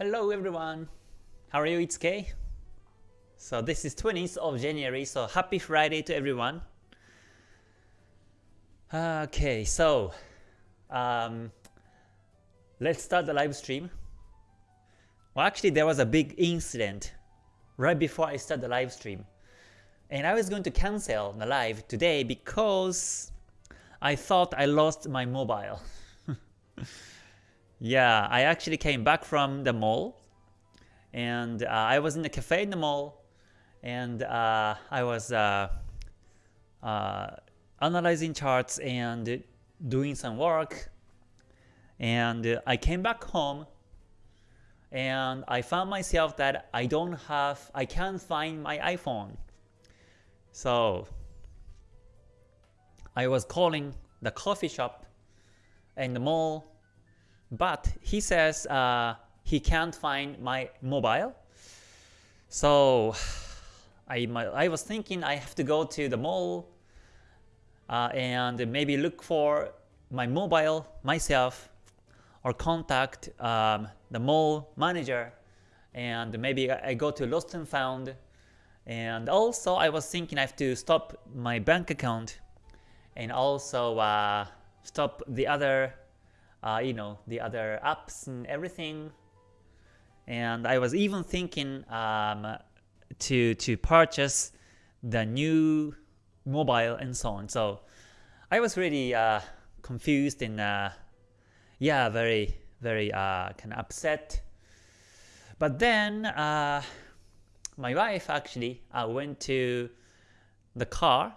Hello everyone. How are you? It's Kay. So this is 20th of January, so happy Friday to everyone. Okay, so um, let's start the live stream. Well, actually there was a big incident right before I start the live stream. And I was going to cancel the live today because I thought I lost my mobile. yeah, I actually came back from the mall and uh, I was in a cafe in the mall and uh, I was uh, uh analyzing charts and doing some work and I came back home and I found myself that I don't have, I can't find my iPhone. So I was calling the coffee shop and the mall, but he says uh, he can't find my mobile. So I, I was thinking I have to go to the mall uh, and maybe look for my mobile myself or contact um, the mall manager. And maybe I go to Lost and Found. And also I was thinking I have to stop my bank account. And also uh, stop the other uh, you know the other apps and everything. And I was even thinking um, to to purchase the new mobile and so on. So I was really uh, confused and uh, yeah very very uh, kind of upset. But then uh, my wife actually uh, went to the car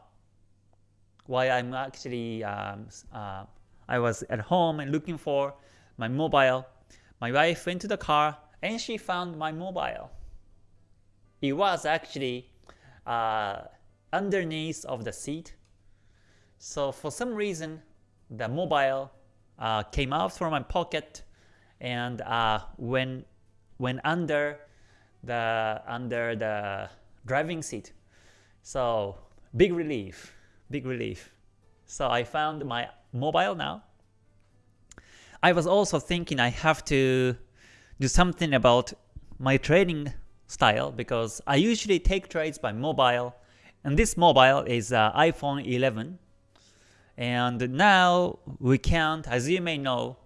while I'm actually um, uh, I was at home and looking for my mobile. My wife went to the car and she found my mobile. It was actually uh, underneath of the seat. So for some reason, the mobile uh, came out from my pocket and uh, went under the under the driving seat. So big relief, big relief. So I found my mobile now. I was also thinking I have to do something about my trading style because I usually take trades by mobile and this mobile is uh, iPhone 11 and now we can't, as you may know,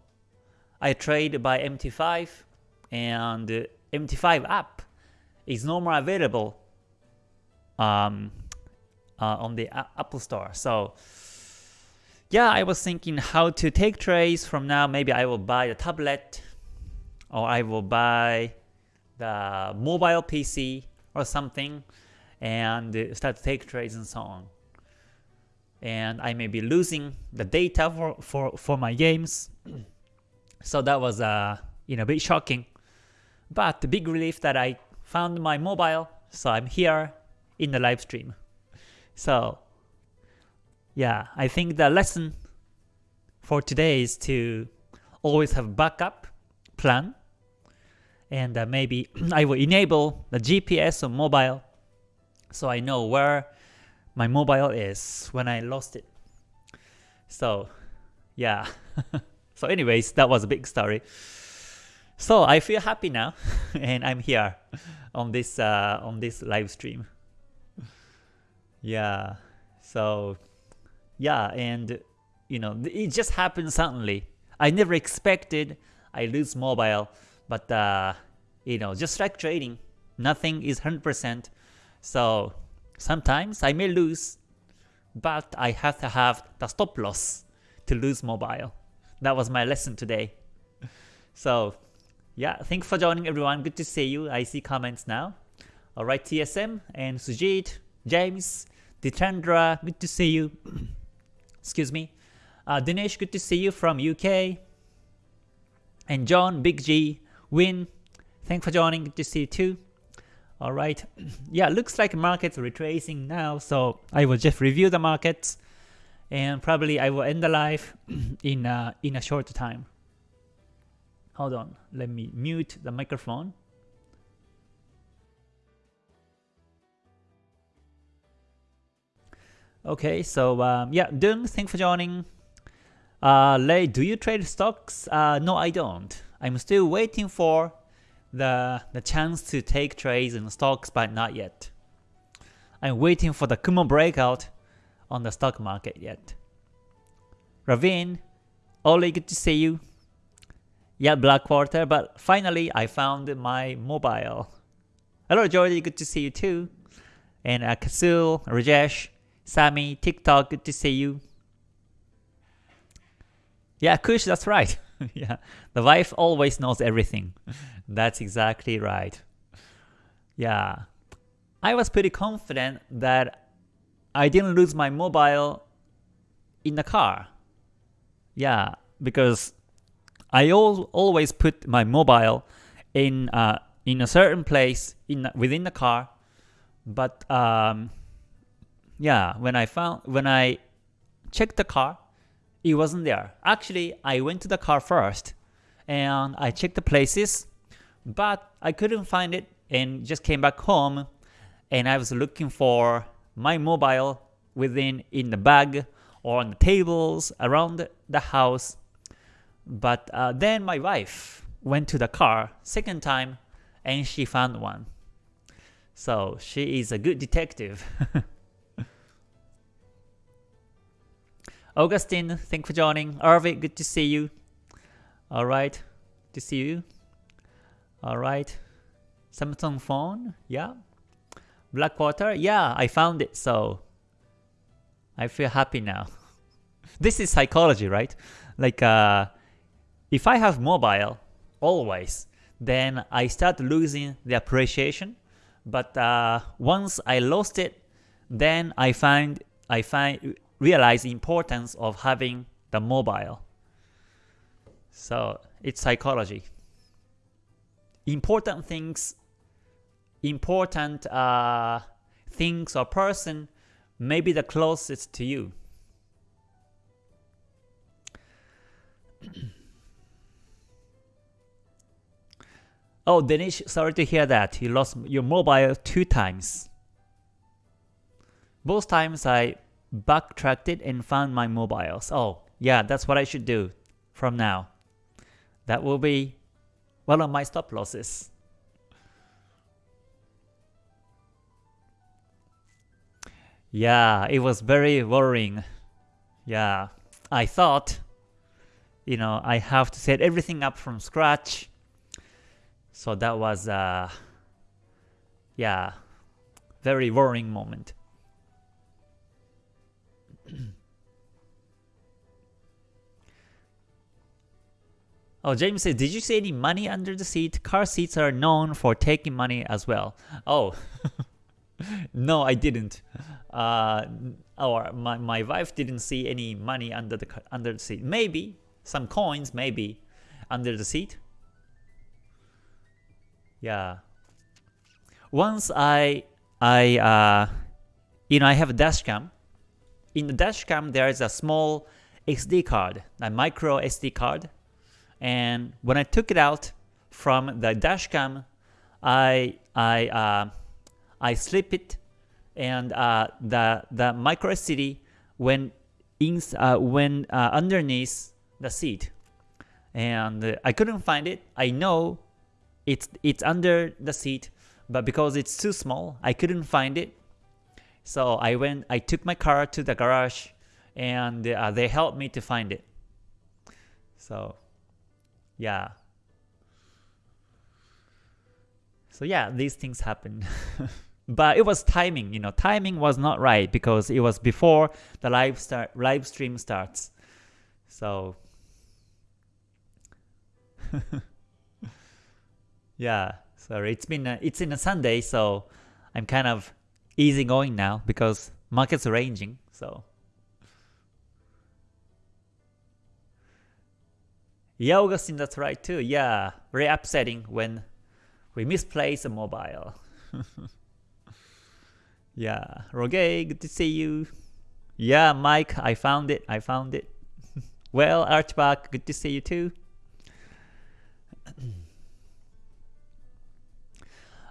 I trade by MT5 and MT5 app is no more available um, uh, on the Apple Store. So yeah, I was thinking how to take trades from now. Maybe I will buy the tablet or I will buy the mobile PC or something and start to take trades and so on. And I may be losing the data for, for, for my games. so that was uh, you know, a bit shocking. But the big relief that I found my mobile, so I'm here in the live stream. So yeah, I think the lesson for today is to always have backup plan and uh, maybe I will enable the GPS on mobile so I know where my mobile is when I lost it. So yeah. so anyways, that was a big story. So I feel happy now, and I'm here on this uh, on this live stream. Yeah, so yeah, and you know it just happened suddenly. I never expected I lose mobile, but uh, you know just like trading, nothing is 100%. So sometimes I may lose, but I have to have the stop loss to lose mobile. That was my lesson today. So yeah, thanks for joining everyone. Good to see you. I see comments now. Alright, TSM and Sujit, James, Ditendra, good to see you. Excuse me. Uh, Dinesh, good to see you from UK. And John, Big G, Win, thanks for joining. Good to see you too. Alright, yeah, looks like market's retracing now, so I will just review the markets and probably I will end the live in, uh, in a short time. Hold on, let me mute the microphone. Okay, so um, yeah, Dung, thanks for joining. Uh, Lei, do you trade stocks? Uh, no, I don't. I'm still waiting for the the chance to take trades in stocks, but not yet. I'm waiting for the Kumo breakout on the stock market yet. Ravin, Oli, good to see you. Yeah, Black Quarter, but finally I found my mobile. Hello Jordy, good to see you too. And uh, Kasul, Rajesh, Sammy, TikTok, good to see you. Yeah, Kush, that's right. yeah, the wife always knows everything. that's exactly right. Yeah, I was pretty confident that I didn't lose my mobile in the car. Yeah, because I al always put my mobile in uh, in a certain place in within the car, but um, yeah, when I found when I checked the car, it wasn't there. Actually, I went to the car first and I checked the places, but I couldn't find it and just came back home and I was looking for my mobile within in the bag or on the tables around the house. But uh, then my wife went to the car second time and she found one. So she is a good detective. Augustine, thank you for joining. Arvid, good to see you. Alright, to see you. Alright. Samsung phone, yeah. Blackwater, yeah, I found it, so I feel happy now. this is psychology, right? Like, uh, if I have mobile, always, then I start losing the appreciation. But uh, once I lost it, then I find I find realize the importance of having the mobile. So it's psychology. Important things, important uh, things or person may be the closest to you. oh, Danish, sorry to hear that. You lost your mobile two times. Both times I backtracked it and found my mobiles. Oh, yeah, that's what I should do from now. That will be one of my stop losses. Yeah, it was very worrying. Yeah, I thought, you know, I have to set everything up from scratch. So that was, uh, yeah, very worrying moment. Oh, James says, did you see any money under the seat? Car seats are known for taking money as well. Oh, no, I didn't. Uh, or my, my wife didn't see any money under the under the seat. Maybe some coins, maybe under the seat. Yeah. Once I I uh, you know I have a dash cam in the dashcam there is a small SD card, a micro SD card. And when I took it out from the dashcam, I I uh, I slip it, and uh, the the micro SD went in uh, uh, underneath the seat, and I couldn't find it. I know it's it's under the seat, but because it's too small, I couldn't find it. So I went, I took my car to the garage and uh, they helped me to find it. So yeah. So yeah, these things happen. but it was timing, you know, timing was not right because it was before the live start live stream starts. So yeah, sorry, it's been a, it's in a Sunday, so I'm kind of easy going now because market's ranging. So yeah, Augustine, that's right too. Yeah, very upsetting when we misplace a mobile. yeah, Roge, good to see you. Yeah, Mike, I found it. I found it. well, Archback, good to see you too.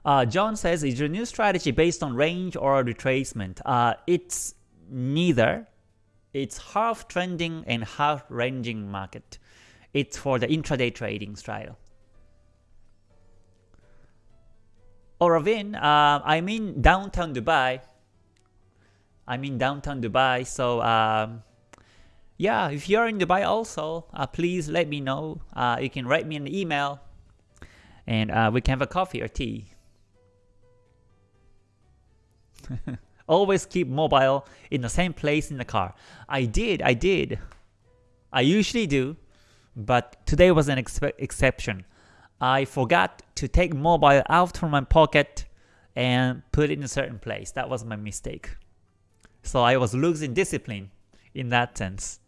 Uh, John says, is your new strategy based on range or retracement? Uh, it's neither. It's half trending and half ranging market. It's for the intraday trading style. Oh, Ravin, uh, I'm in downtown Dubai. I'm in downtown Dubai, so um, yeah, if you're in Dubai also, uh, please let me know. Uh, you can write me an email, and uh, we can have a coffee or tea. Always keep mobile in the same place in the car. I did, I did. I usually do, but today was an ex exception. I forgot to take mobile out from my pocket and put it in a certain place. That was my mistake. So I was losing discipline in that sense.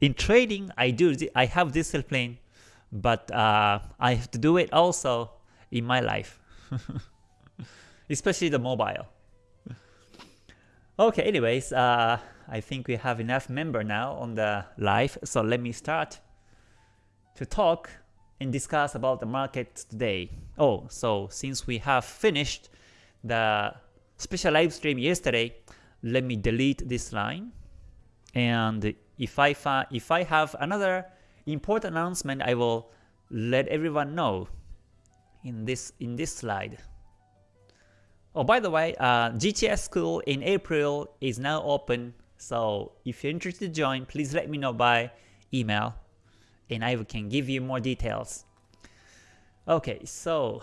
In trading, I do I have discipline, but uh, I have to do it also in my life, especially the mobile. Okay, anyways, uh, I think we have enough member now on the live, so let me start to talk and discuss about the market today. Oh, so since we have finished the special live stream yesterday, let me delete this line. And if I if I have another important announcement, I will let everyone know in this in this slide. Oh, by the way, uh, GTS school in April is now open. So if you're interested to join, please let me know by email and I can give you more details. Okay, so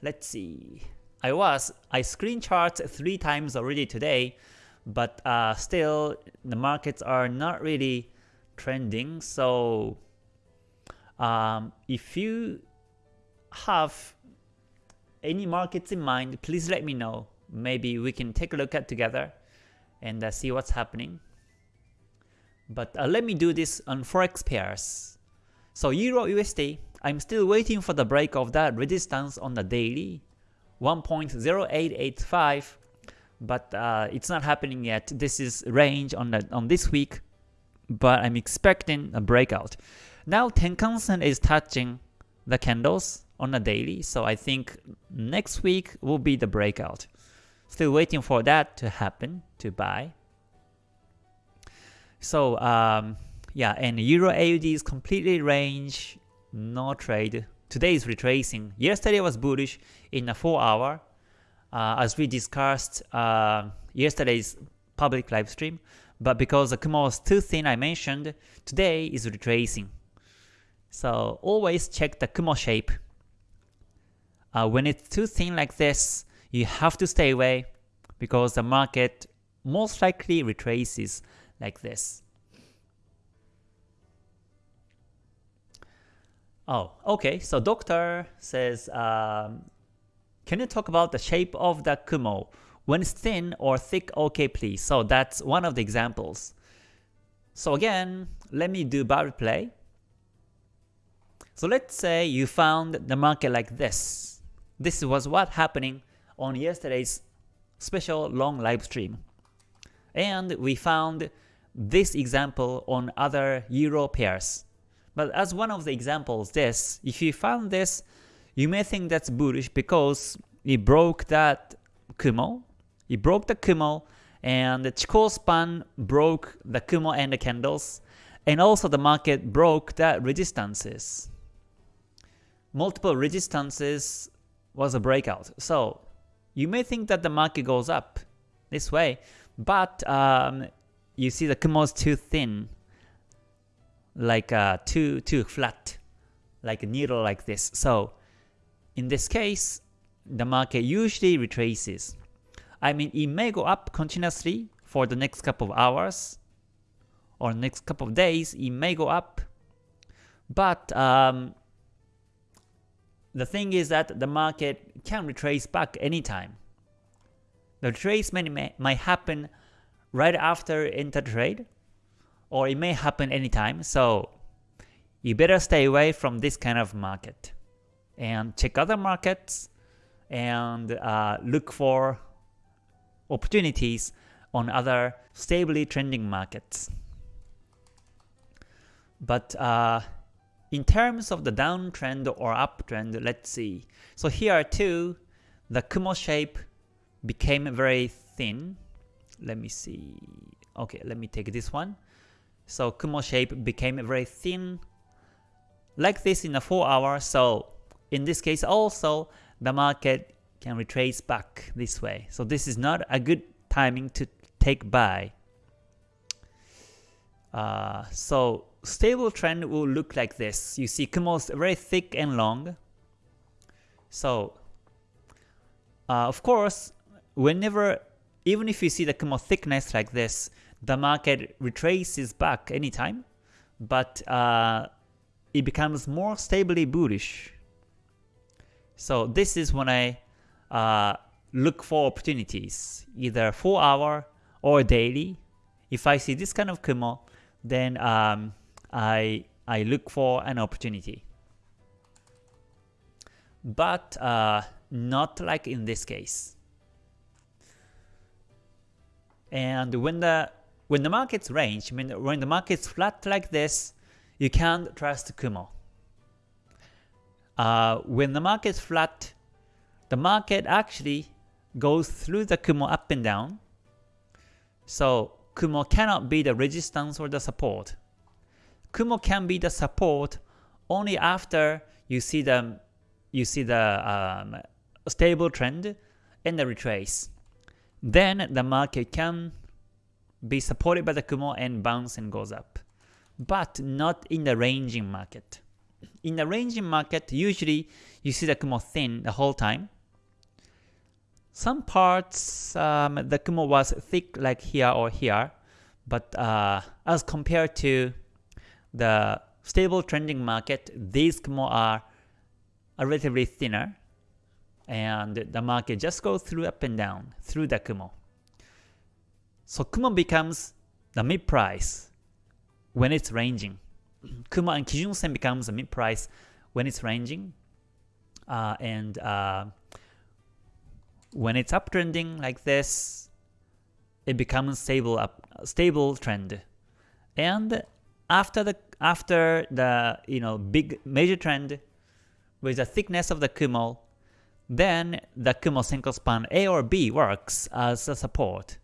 let's see. I was I screen chart three times already today, but uh, still the markets are not really trending. So um, if you have any markets in mind, please let me know. Maybe we can take a look at together and uh, see what's happening. But uh, let me do this on forex pairs. So Euro USD, I'm still waiting for the break of that resistance on the daily, 1.0885, but uh, it's not happening yet. This is range on the on this week, but I'm expecting a breakout. Now Tenkan-sen is touching the candles on a daily, so I think next week will be the breakout. Still waiting for that to happen to buy. So um, yeah, and Euro AUD is completely range, no trade. Today is retracing. Yesterday was bullish in a 4 hour, uh, as we discussed uh, yesterday's public live stream. But because the Kumo was too thin, I mentioned, today is retracing. So always check the Kumo shape. Uh, when it's too thin like this, you have to stay away because the market most likely retraces like this. Oh, okay. So doctor says, um, can you talk about the shape of the Kumo? When it's thin or thick, okay please. So that's one of the examples. So again, let me do bar replay. So let's say you found the market like this. This was what happening on yesterday's special long live stream. And we found this example on other Euro pairs. But as one of the examples this, if you found this, you may think that's bullish because it broke that Kumo, it broke the Kumo, and the Chikou span broke the Kumo and the candles, and also the market broke the resistances. Multiple resistances was a breakout. So you may think that the market goes up this way, but um, you see the Kumo is too thin like uh, too too flat, like a needle like this. So in this case, the market usually retraces. I mean, it may go up continuously for the next couple of hours or next couple of days. It may go up, but um, the thing is that the market can retrace back anytime. The retracement may, happen right after trade, or it may happen anytime. So you better stay away from this kind of market and check other markets and uh, look for opportunities on other stably trending markets. But uh, in terms of the downtrend or uptrend, let's see. So here two. The Kumo shape became very thin. Let me see. Okay, let me take this one. So Kumo shape became very thin like this in a 4 hour. So in this case also the market can retrace back this way. So this is not a good timing to take buy. Uh, so stable trend will look like this. You see Kumo is very thick and long. So uh, of course, whenever, even if you see the Kumo thickness like this, the market retraces back anytime, but uh, it becomes more stably bullish. So this is when I uh, look for opportunities, either 4 hour or daily. If I see this kind of Kumo, then um, I, I look for an opportunity. But uh, not like in this case. And when the when the market's range, when, when the market's flat like this, you can't trust Kumo. Uh, when the market's flat, the market actually goes through the Kumo up and down. So Kumo cannot be the resistance or the support. Kumo can be the support only after you see the you see the um, stable trend and the retrace. Then the market can be supported by the Kumo and bounce and goes up. But not in the ranging market. In the ranging market, usually you see the Kumo thin the whole time. Some parts, um, the Kumo was thick like here or here, but uh, as compared to the stable trending market, these Kumo are relatively thinner, and the market just goes through up and down through the Kumo. So Kumo becomes the mid price when it's ranging. Kumo and Kijun Sen becomes the mid price when it's ranging, uh, and uh, when it's uptrending like this, it becomes stable up stable trend. And after the after the you know big major trend with the thickness of the Kumo, then the Kumo Senkou span A or B works as a support.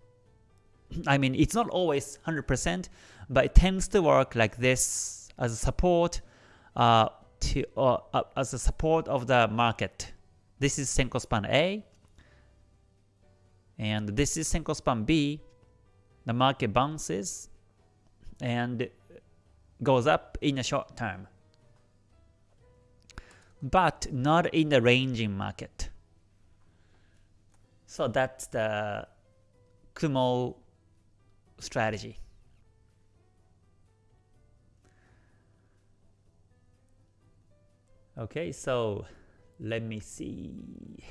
I mean, it's not always 100%, but it tends to work like this as a support uh, to uh, uh, as a support of the market. This is Senkou span A, and this is Senkou span B. The market bounces and goes up in a short term, but not in the ranging market. So that's the Kumo strategy. Okay, so let me see.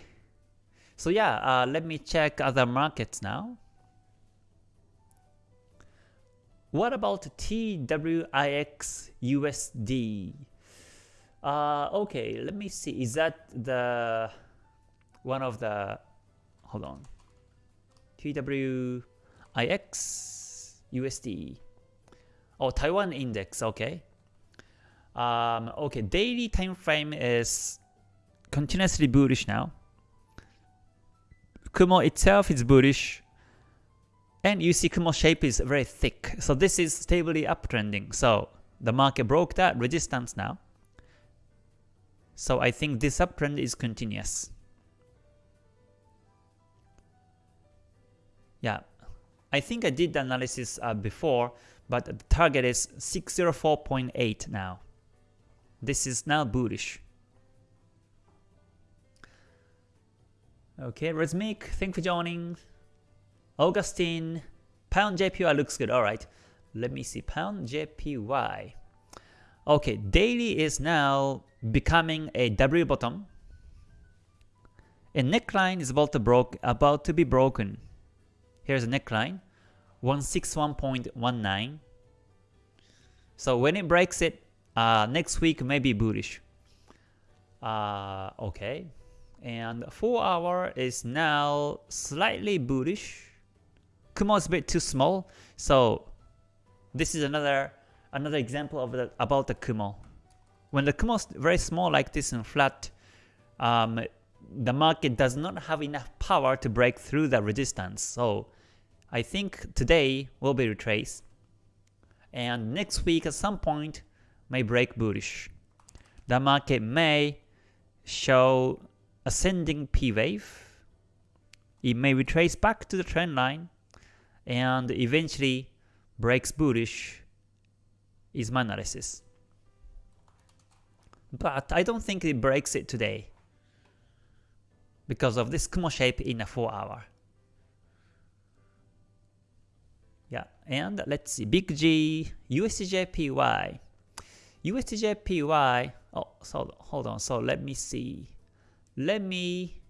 So yeah, uh, let me check other markets now. What about TWIX USD? Uh, okay, let me see. Is that the one of the hold on. TWIX USD. Oh, Taiwan index, okay. Um, okay, daily time frame is continuously bullish now. Kumo itself is bullish. And you see Kumo shape is very thick. So this is stably uptrending. So the market broke that resistance now. So I think this uptrend is continuous. Yeah, I think I did the analysis uh, before, but the target is 604.8 now. This is now bullish. Okay, Rhythmic, thank you for joining. Augustine, Pound JPY looks good. Alright, let me see. Pound JPY. Okay, daily is now becoming a W bottom. A neckline is about to, broke, about to be broken. Here's a neckline, 161.19. So when it breaks it, uh, next week may be bullish. Uh, okay, and 4 hour is now slightly bullish. Kumo is a bit too small, so this is another another example of the, about the Kumo. When the Kumo is very small like this and flat, um, the market does not have enough power to break through the resistance. So I think today will be retraced. And next week at some point may break bullish. The market may show ascending P wave. It may retrace back to the trend line and eventually breaks bullish is my analysis. But I don't think it breaks it today because of this Kumo shape in a 4 hour. Yeah, and let's see, Big G, USDJPY. USDJPY, oh, so hold on, so let me see. Let me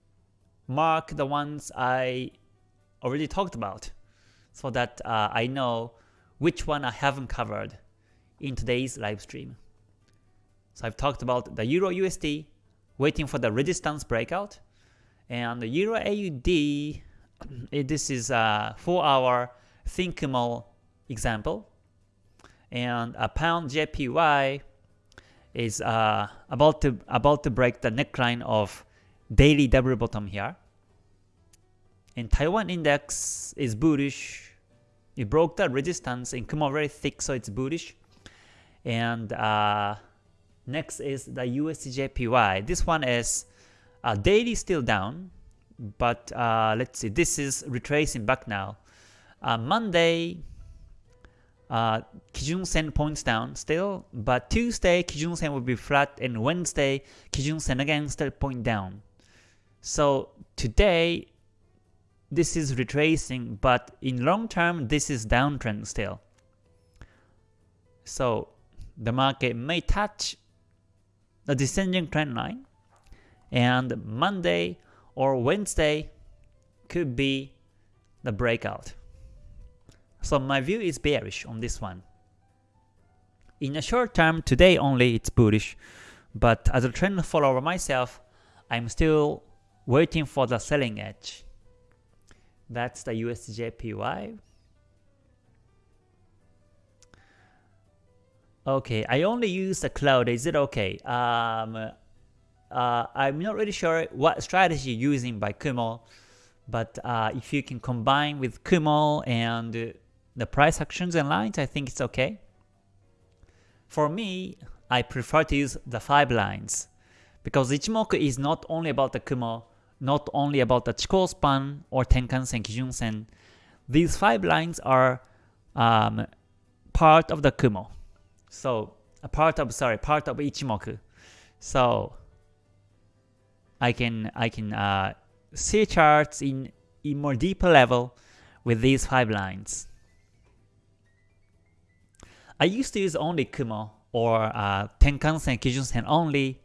mark the ones I already talked about so that uh, I know which one I haven't covered in today's live stream. So I've talked about the Euro USD, waiting for the resistance breakout, and the Euro AUD, this is a 4 hour thin Kumo example, and a Pound JPY is uh, about to about to break the neckline of daily double bottom here. And Taiwan index is bullish. It broke the resistance in Kumo very thick, so it's bullish. And uh, next is the USDJPY. This one is uh, daily still down, but uh, let's see. This is retracing back now. Uh, Monday, uh, Kijun Sen points down still, but Tuesday Kijun Sen will be flat, and Wednesday Kijun Sen again still point down. So today this is retracing, but in long term this is downtrend still. So the market may touch the descending trend line, and Monday or Wednesday could be the breakout. So my view is bearish on this one. In the short term, today only it's bullish, but as a trend follower myself, I'm still waiting for the selling edge. That's the USDJPY. Okay, I only use the cloud. Is it okay? Um, uh, I'm not really sure what strategy you're using by Kumo, but uh, if you can combine with Kumo and the price actions and lines, I think it's okay. For me, I prefer to use the 5 lines because Ichimoku is not only about the Kumo, not only about the Chikou span or Tenkan-sen, Kijun-sen. These 5 lines are um, part of the Kumo. So, a part of, sorry, part of Ichimoku. So, I can I can uh, see charts in in more deeper level with these five lines. I used to use only Kumo or uh, Tenkan-sen, Kijun-sen only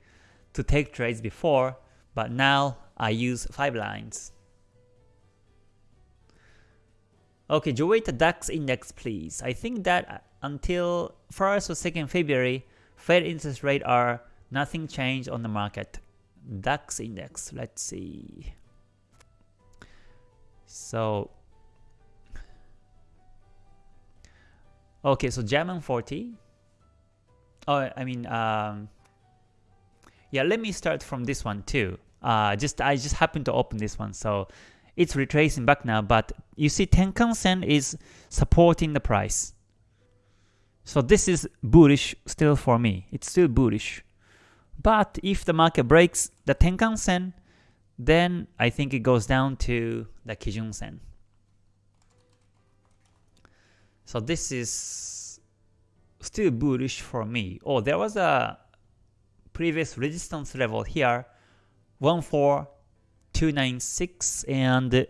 to take trades before, but now I use 5 lines. Okay, the DAX index please. I think that until 1st or 2nd February, Fed interest rate are nothing changed on the market. DAX index, let's see. So Okay, so German 40. Oh, I mean, um, yeah, let me start from this one too. Uh, just I just happened to open this one, so it's retracing back now. But you see, Tenkan Sen is supporting the price. So this is bullish still for me. It's still bullish. But if the market breaks the Tenkan Sen, then I think it goes down to the Kijun Sen. So this is still bullish for me. Oh, there was a previous resistance level here, 14296 and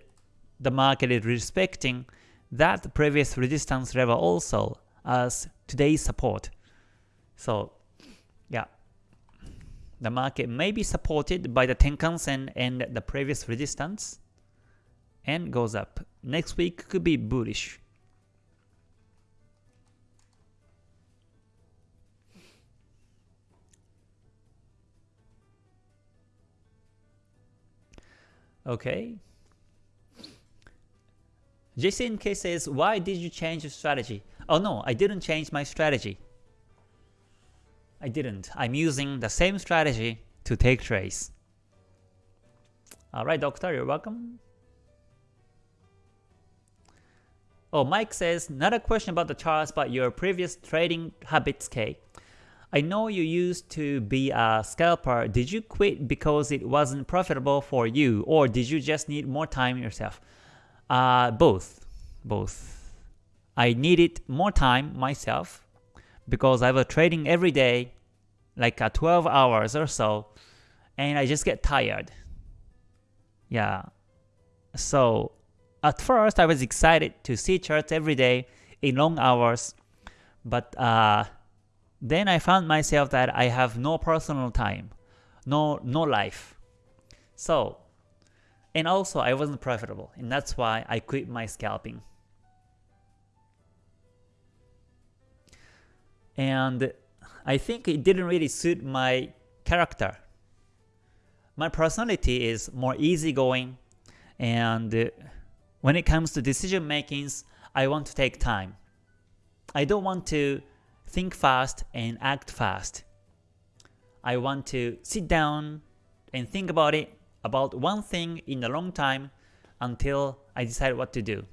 the market is respecting that previous resistance level also as today's support. So yeah, the market may be supported by the Tenkan-sen and the previous resistance and goes up. Next week could be bullish. Okay. JCNK says, why did you change your strategy? Oh no, I didn't change my strategy. I didn't. I'm using the same strategy to take trades. Alright, doctor, you're welcome. Oh, Mike says, not a question about the charts, but your previous trading habits, K. I know you used to be a scalper. Did you quit because it wasn't profitable for you or did you just need more time yourself? Uh, both. Both. I needed more time myself because I was trading every day like uh, 12 hours or so and I just get tired. Yeah. So at first I was excited to see charts every day in long hours but uh, then I found myself that I have no personal time, no no life. So, and also I wasn't profitable, and that's why I quit my scalping. And I think it didn't really suit my character. My personality is more easygoing, and when it comes to decision makings, I want to take time. I don't want to think fast and act fast. I want to sit down and think about it, about one thing in a long time until I decide what to do.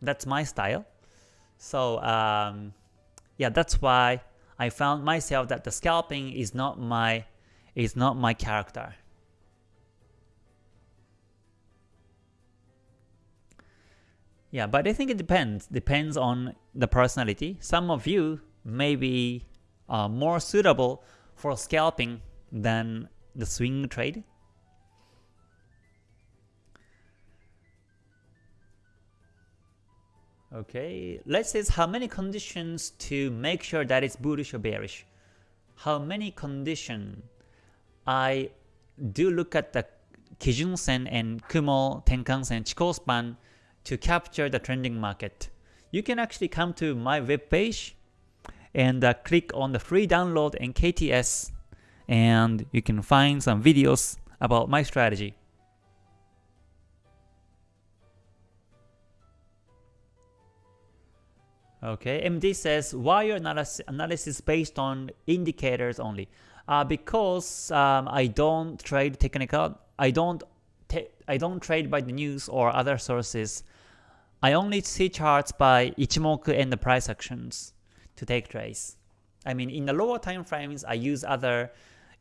That's my style. So um, yeah, that's why I found myself that the scalping is not my is not my character. Yeah, but I think it depends. Depends on the personality. Some of you may be uh, more suitable for scalping than the swing trade. Okay, let's see how many conditions to make sure that it's bullish or bearish. How many condition? I do look at the Kijun Sen and Kumo Tenkan Sen Chikou span to capture the trending market. You can actually come to my webpage and uh, click on the free download and KTS and you can find some videos about my strategy. Okay, MD says, why your analysis based on indicators only? Uh, because um, I don't trade technical, I don't I don't trade by the news or other sources. I only see charts by Ichimoku and the price actions to take trades. I mean, in the lower time frames, I use other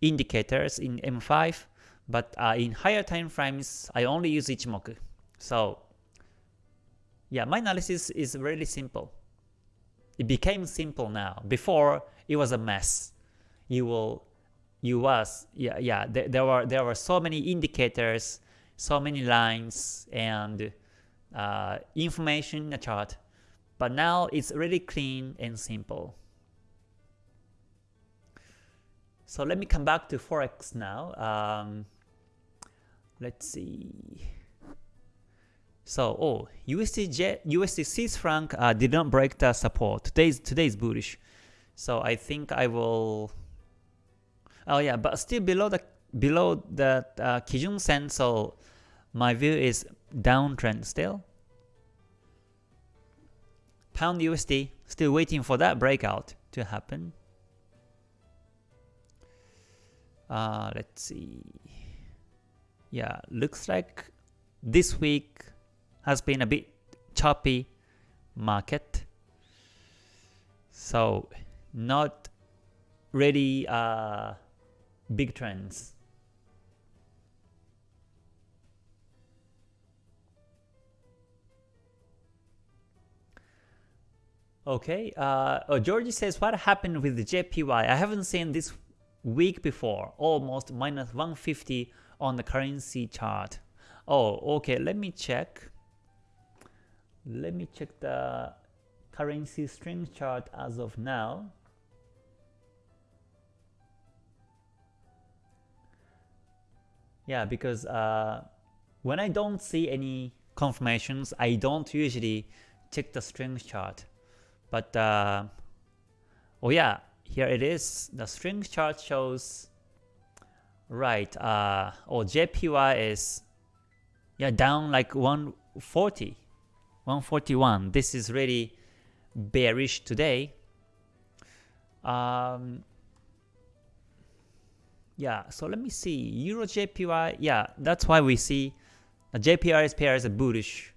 indicators in M5, but uh, in higher time frames, I only use Ichimoku. So yeah, my analysis is really simple. It became simple now. Before, it was a mess. You will, you was, yeah, yeah. There, there were there were so many indicators, so many lines, and uh, information in the chart but now it's really clean and simple. So let me come back to Forex now. Um, let's see. So, oh, USD, USD Swiss franc uh, did not break the support. Today's today's bullish. So I think I will. Oh yeah, but still below the below the uh, Kijun Sen. So my view is downtrend still. Pound USD, still waiting for that breakout to happen. Uh, let's see. Yeah, looks like this week has been a bit choppy market. So not really uh, big trends. Okay, uh, oh, Georgie says, what happened with the JPY? I haven't seen this week before, almost minus 150 on the currency chart. Oh, okay, let me check. Let me check the currency strength chart as of now. Yeah, because uh, when I don't see any confirmations, I don't usually check the strength chart. But uh, oh yeah, here it is. The string chart shows right. Uh, oh JPY is yeah down like 140, 141. This is really bearish today. Um, yeah, so let me see. Euro JPY, yeah, that's why we see the JPY is bullish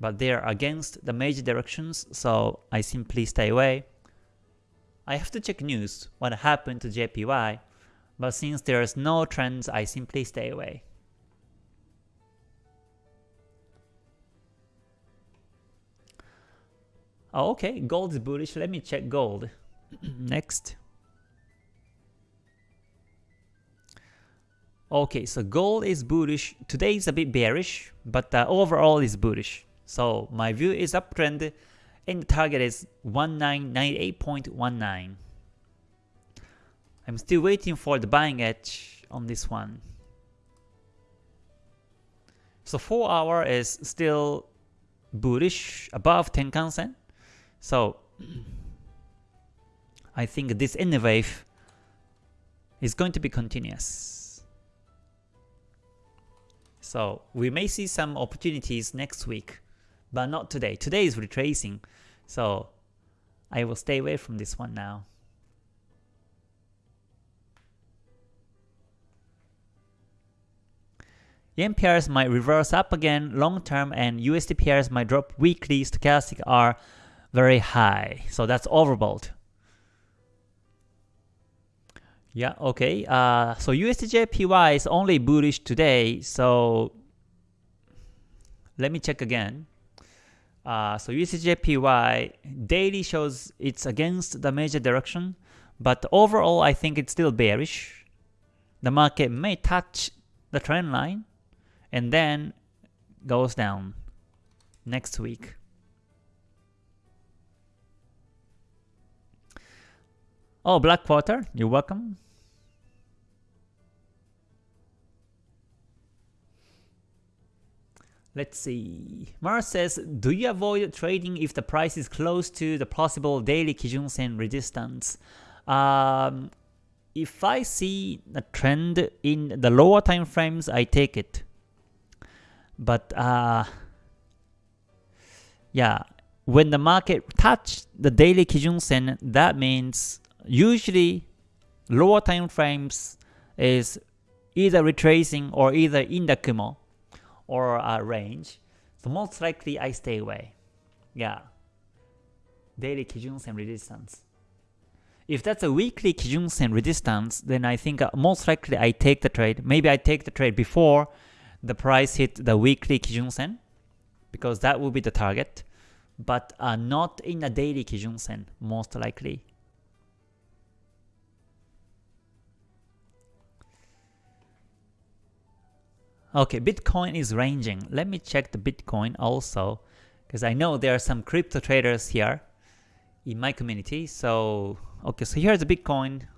but they are against the major directions, so I simply stay away. I have to check news, what happened to JPY, but since there's no trends, I simply stay away. Oh, okay, gold is bullish. Let me check gold. Next. Okay, so gold is bullish. Today is a bit bearish, but uh, overall is bullish. So my view is uptrend and the target is 1998.19. I'm still waiting for the buying edge on this one. So 4 hour is still bullish above Tenkan Sen. So I think this N wave is going to be continuous. So we may see some opportunities next week, but not today. Today is retracing, so I will stay away from this one now. Yen pairs might reverse up again long term and USD pairs might drop weekly stochastic are very high. So that's overbought. Yeah, okay. Uh, so USDJPY is only bullish today. So let me check again. Uh, so USDJPY daily shows it's against the major direction, but overall I think it's still bearish. The market may touch the trend line and then goes down next week. Oh, Blackwater, you're welcome. Let's see. Mars says, do you avoid trading if the price is close to the possible daily Kijun Sen resistance? Um, if I see a trend in the lower time frames, I take it. But uh, yeah, when the market touch the daily Kijun Sen, that means usually lower time frames is either retracing or either in the Kumo or a range. So most likely I stay away. Yeah. Daily Kijun Sen resistance. If that's a weekly Kijun Sen resistance, then I think uh, most likely I take the trade. Maybe I take the trade before the price hit the weekly Kijun Sen because that will be the target, but uh, not in a daily Kijun Sen most likely. Okay, Bitcoin is ranging. Let me check the Bitcoin also, because I know there are some crypto traders here in my community. So, okay, so here's the Bitcoin.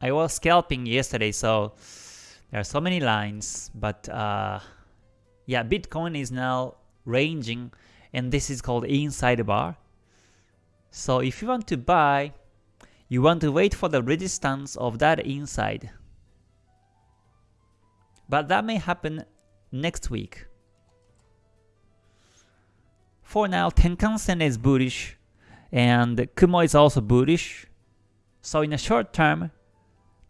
I was scalping yesterday, so there are so many lines, but uh, yeah, Bitcoin is now ranging, and this is called inside bar. So if you want to buy, you want to wait for the resistance of that inside. But that may happen next week. For now, Tenkan-sen is bullish and Kumo is also bullish. So in the short term,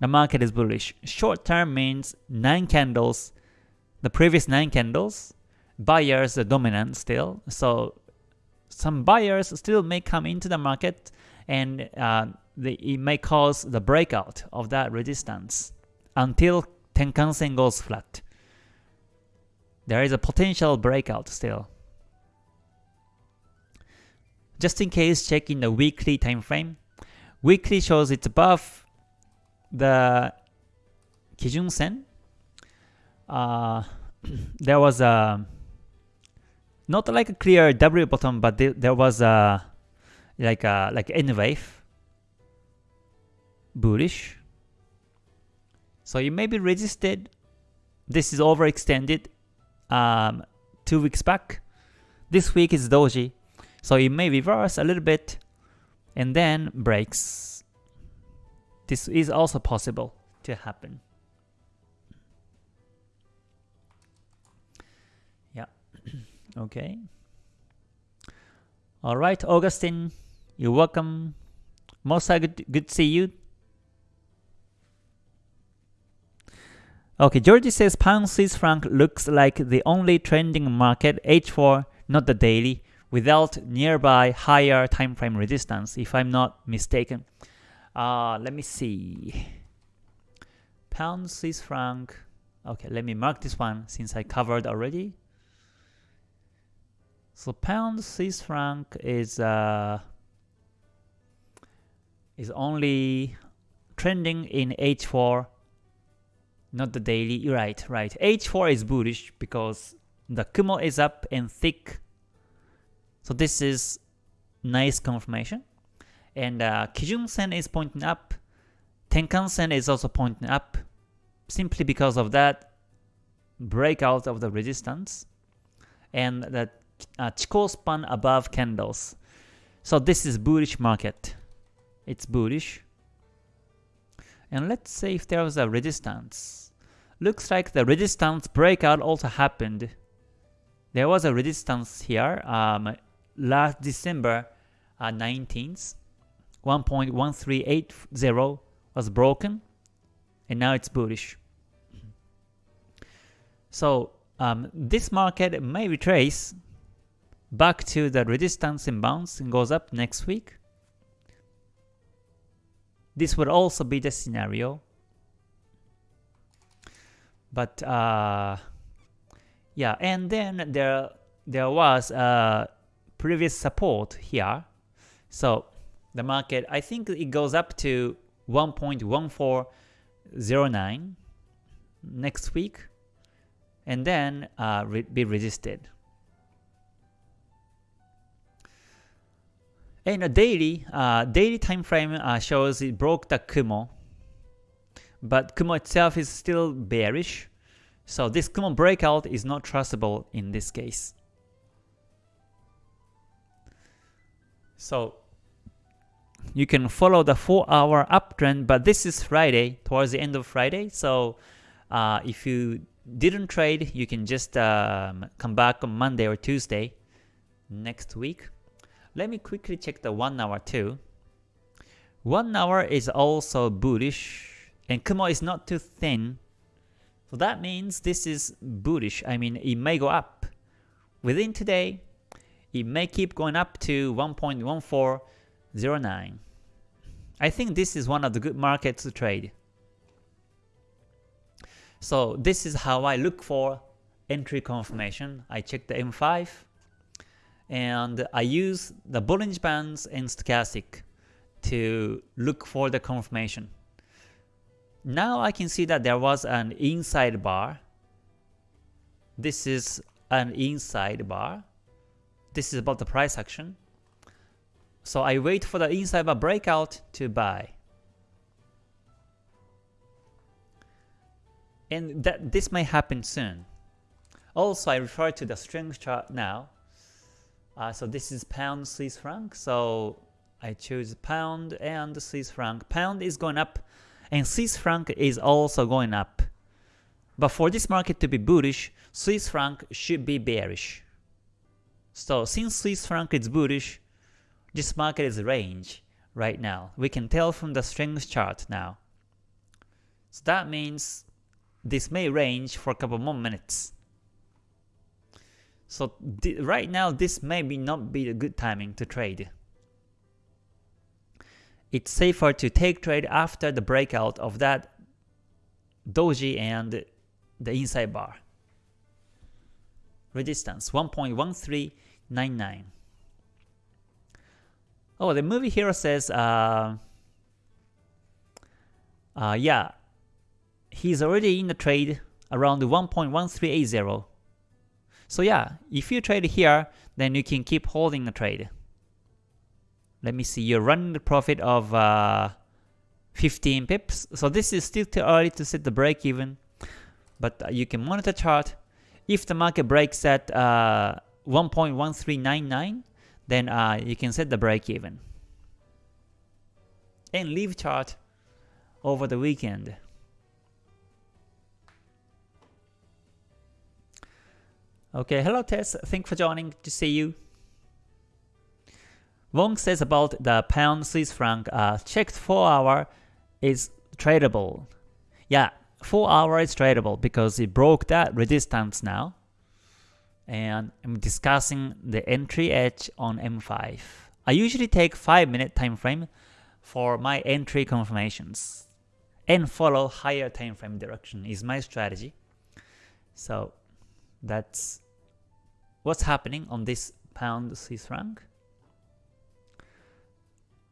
the market is bullish. Short term means 9 candles, the previous 9 candles, buyers are dominant still. So some buyers still may come into the market and uh, the, it may cause the breakout of that resistance until Tenkan-sen goes flat there is a potential breakout still. Just in case, check in the weekly time frame. Weekly shows it's above the Kijun Sen. Uh, there was a not like a clear W bottom, but there was a like a like N wave bullish. So it may be resisted. This is overextended um, two weeks back. This week is doji, so it may reverse a little bit and then breaks. This is also possible to happen. Yeah, okay. Alright, Augustine, you're welcome. Most good, good to see you. Okay, Georgie says pound Swiss franc looks like the only trending market H4, not the daily, without nearby higher time frame resistance, if I'm not mistaken. Uh, let me see. Pound Swiss franc. Okay, let me mark this one since I covered already. So pound Swiss franc is uh, is only trending in H4, not the daily. Right, right. H4 is bullish because the Kumo is up and thick. So this is nice confirmation. And uh, Kijun Sen is pointing up. Tenkan Sen is also pointing up simply because of that breakout of the resistance and the uh, Chikou span above candles. So this is bullish market. It's bullish. And let's say if there was a resistance. Looks like the resistance breakout also happened. There was a resistance here um, last December uh, 19th. 1.1380 was broken and now it's bullish. So um, this market may retrace back to the resistance and bounce and goes up next week. This would also be the scenario. But uh, yeah, and then there there was a previous support here. So the market, I think it goes up to 1.1409 next week and then uh, re be resisted. And a daily, uh, daily time frame uh, shows it broke the Kumo, but Kumo itself is still bearish, so this Kumo breakout is not trustable in this case. So you can follow the 4 hour uptrend, but this is Friday, towards the end of Friday, so uh, if you didn't trade, you can just um, come back on Monday or Tuesday next week. Let me quickly check the 1 hour too. 1 hour is also bullish, and Kumo is not too thin. So that means this is bullish. I mean, it may go up. Within today, it may keep going up to 1.1409. I think this is one of the good markets to trade. So this is how I look for entry confirmation. I check the M5 and I use the Bollinger Bands and Stochastic to look for the confirmation. Now I can see that there was an inside bar. This is an inside bar. This is about the price action. So I wait for the inside bar breakout to buy. and that this may happen soon. Also, I refer to the strength chart now. Uh, so this is pound Swiss franc. So I choose pound and Swiss franc. Pound is going up, and Swiss franc is also going up. But for this market to be bullish, Swiss franc should be bearish. So since Swiss franc is bullish, this market is range right now. We can tell from the strength chart now. So that means this may range for a couple more minutes. So right now, this may be not be a good timing to trade. It's safer to take trade after the breakout of that doji and the inside bar. Resistance 1.1399. Oh, the movie hero says, uh, uh, yeah, he's already in the trade around 1.1380. So yeah, if you trade here, then you can keep holding the trade. Let me see, you're running the profit of uh, 15 pips. So this is still too early to set the break even, but you can monitor chart. If the market breaks at uh, 1.1399, then uh, you can set the break even. And leave chart over the weekend. Okay, hello Tess, thanks for joining, to see you. Wong says about the pound Swiss franc, uh, checked 4 hour is tradable. Yeah, 4 hour is tradable because it broke that resistance now. And I'm discussing the entry edge on M5. I usually take 5 minute time frame, for my entry confirmations and follow higher time frame direction is my strategy. So that's what's happening on this pound Swiss franc.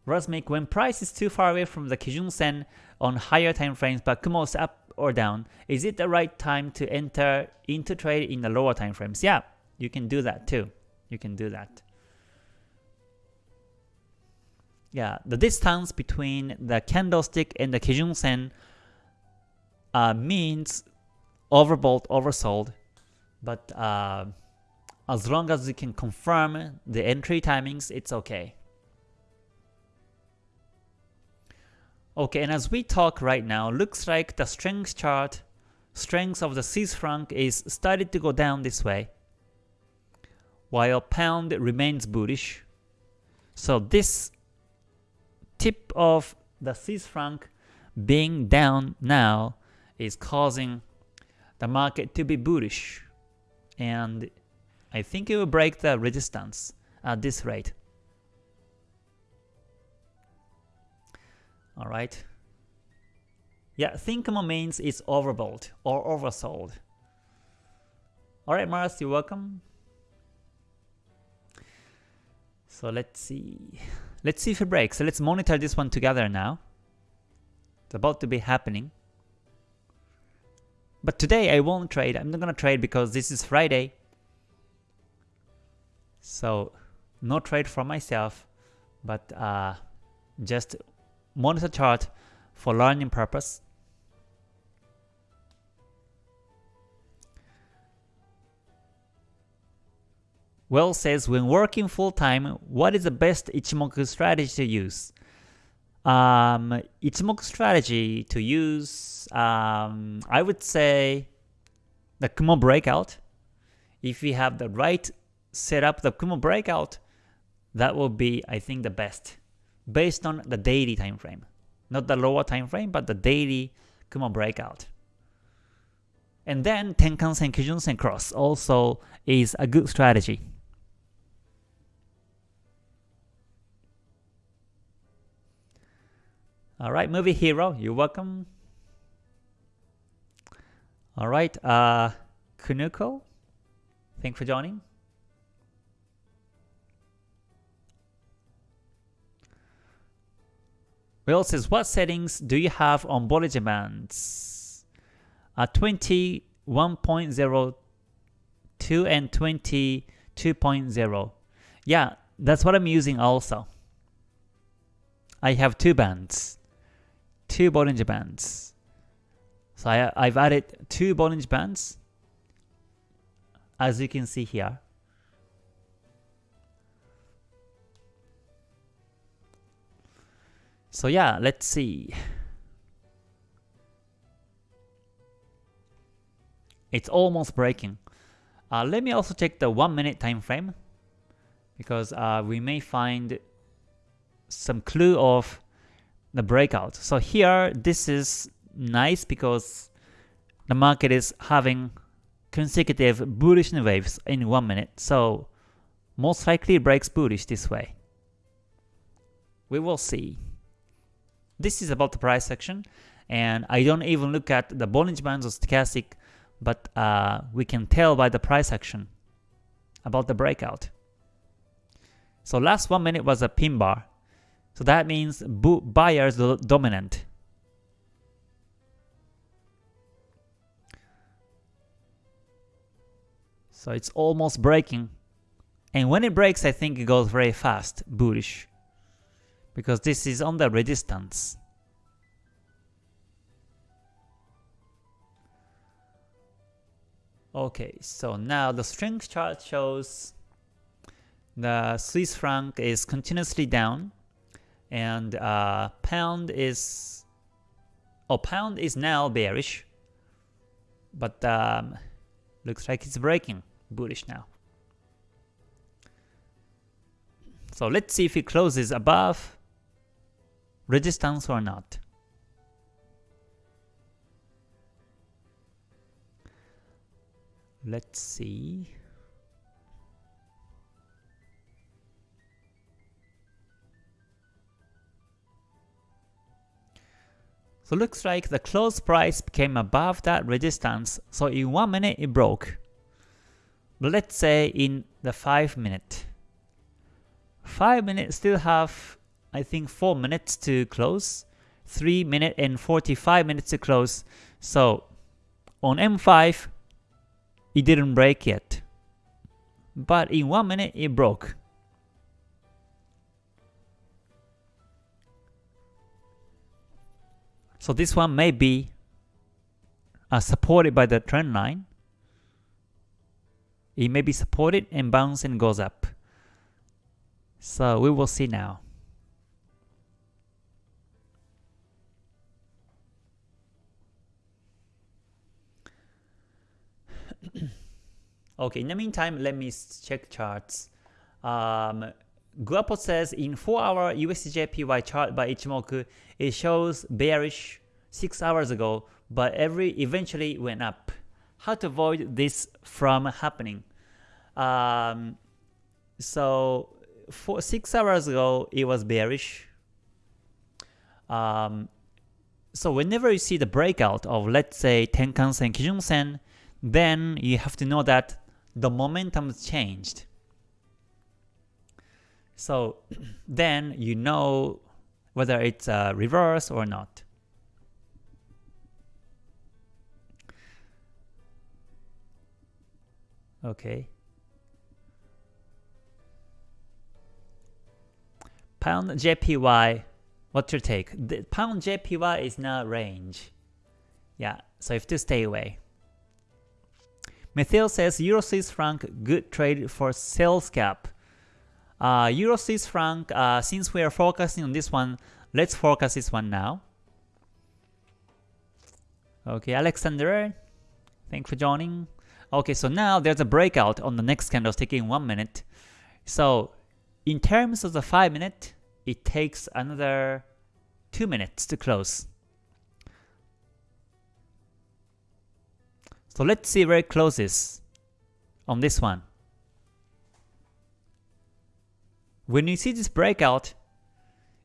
Rosmic, when price is too far away from the Kijun Sen on higher time frames but Kumo is up or down, is it the right time to enter into trade in the lower time frames? Yeah, you can do that too. You can do that. Yeah, the distance between the candlestick and the Kijun Sen uh, means overbought, oversold, but uh, as long as you can confirm the entry timings, it's okay. Okay, and as we talk right now, looks like the strength chart, strength of the Swiss franc is started to go down this way, while pound remains bullish. So this tip of the Swiss franc being down now is causing the market to be bullish. And I think it will break the resistance at this rate. Alright. Yeah, think more means it's overbought or oversold. Alright, Mars, you're welcome. So let's see. Let's see if it breaks. So let's monitor this one together now. It's about to be happening. But today I won't trade. I'm not gonna trade because this is Friday. So no trade for myself, but uh, just monitor chart for learning purpose. Well says, when working full-time, what is the best Ichimoku strategy to use? Um, Ichimoku strategy to use, um, I would say the Kumo breakout. If we have the right setup, the Kumo breakout, that will be, I think, the best based on the daily time frame. Not the lower time frame, but the daily Kumo breakout. And then Tenkan-sen, Kijun-sen cross also is a good strategy. Alright, movie hero, you're welcome. Alright, uh, Kunuko, thanks for joining. Will says, what settings do you have on Bollinger Bands? Uh, 21.02 and 22.0. Yeah, that's what I'm using also. I have two bands, two Bollinger Bands. So I, I've added two Bollinger Bands, as you can see here. So yeah, let's see. It's almost breaking. Uh, let me also check the 1 minute time frame because uh, we may find some clue of the breakout. So here, this is nice because the market is having consecutive bullish waves in 1 minute. So most likely it breaks bullish this way. We will see. This is about the price action, and I don't even look at the Bollinger Bands or Stochastic, but uh, we can tell by the price action about the breakout. So last one minute was a pin bar. So that means buyers dominant. So it's almost breaking. And when it breaks, I think it goes very fast, bullish because this is on the resistance. Okay, so now the strength chart shows the Swiss franc is continuously down and uh, pound is oh pound is now bearish but um, looks like it's breaking bullish now so let's see if it closes above resistance or not. Let's see. So looks like the close price came above that resistance, so in 1 minute it broke. But let's say in the 5 minute. 5 minutes still have I think 4 minutes to close, 3 minutes and 45 minutes to close. So on M5, it didn't break yet. But in 1 minute it broke. So this one may be uh, supported by the trend line. It may be supported and bounce and goes up. So we will see now. okay, in the meantime, let me check charts. Um, Guapo says in 4-hour USDJPY chart by Ichimoku, it shows bearish 6 hours ago, but every eventually went up. How to avoid this from happening? Um, so for 6 hours ago, it was bearish. Um, so whenever you see the breakout of let's say Tenkan-sen, Kijun-sen, then you have to know that the momentum changed. So then you know whether it's a reverse or not. Okay. Pound JPY, what's your take? The pound JPY is now range. Yeah, so you have to stay away. Methyl says Euro Swiss franc good trade for sales cap. Uh, Euro Swiss franc, uh, since we are focusing on this one, let's focus this one now. Okay, Alexander, thanks for joining. Okay, so now there's a breakout on the next candlestick in 1 minute. So in terms of the 5 minute, it takes another 2 minutes to close. So let's see where it closes on this one. When you see this breakout,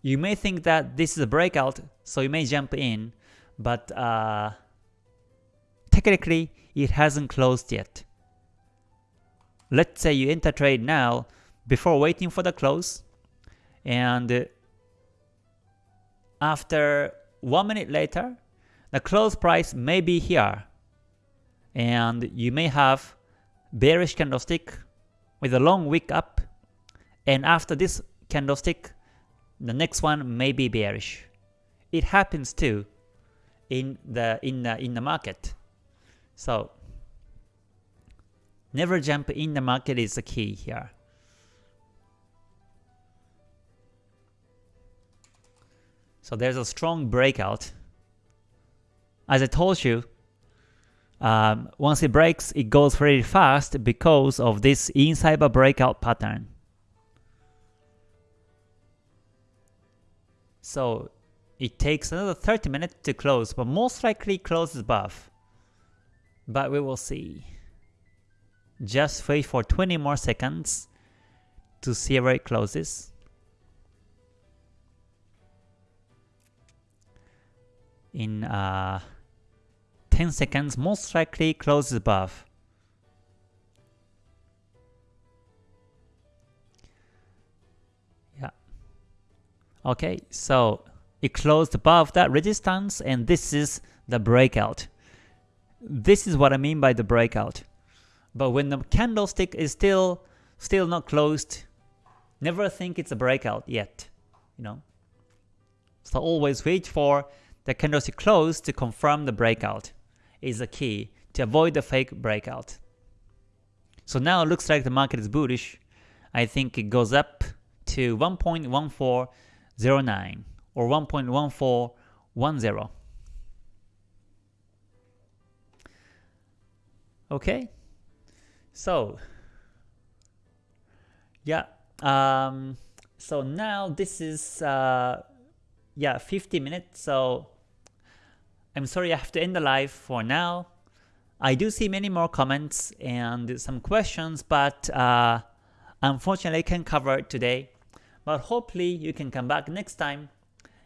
you may think that this is a breakout, so you may jump in, but uh, technically it hasn't closed yet. Let's say you enter trade now before waiting for the close, and after one minute later, the close price may be here, and you may have bearish candlestick with a long wick up and after this candlestick, the next one may be bearish. It happens too in the in the in the market. So never jump in the market is the key here. So there's a strong breakout. As I told you, um, once it breaks, it goes very fast because of this inside breakout pattern. So it takes another 30 minutes to close, but most likely closes above. But we will see. Just wait for 20 more seconds to see where it closes. In uh, 10 seconds, most likely closes above. Yeah. Okay, so it closed above that resistance and this is the breakout. This is what I mean by the breakout. But when the candlestick is still still not closed, never think it's a breakout yet, you know. So always wait for the candlestick close to confirm the breakout is the key to avoid the fake breakout. So now it looks like the market is bullish. I think it goes up to 1.1409 or 1.1410. Okay, so yeah, um, so now this is uh, yeah 50 minutes. So I'm sorry I have to end the live for now. I do see many more comments and some questions, but uh, unfortunately I can't cover it today. But hopefully you can come back next time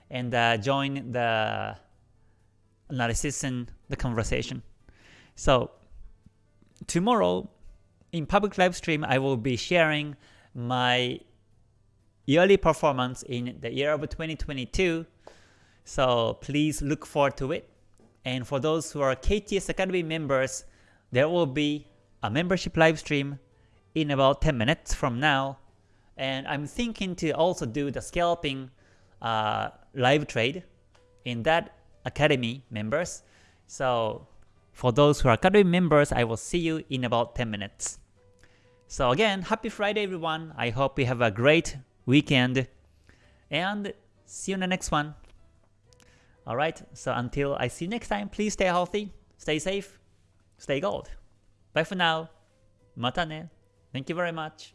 and uh, join the analysis and the conversation. So tomorrow in public live stream, I will be sharing my yearly performance in the year of 2022. So please look forward to it. And for those who are KTS Academy members, there will be a membership live stream in about 10 minutes from now. And I'm thinking to also do the scalping uh, live trade in that Academy members. So for those who are Academy members, I will see you in about 10 minutes. So again, happy Friday everyone. I hope you have a great weekend. And see you in the next one. Alright, so until I see you next time, please stay healthy, stay safe, stay gold. Bye for now. Mata ne. Thank you very much.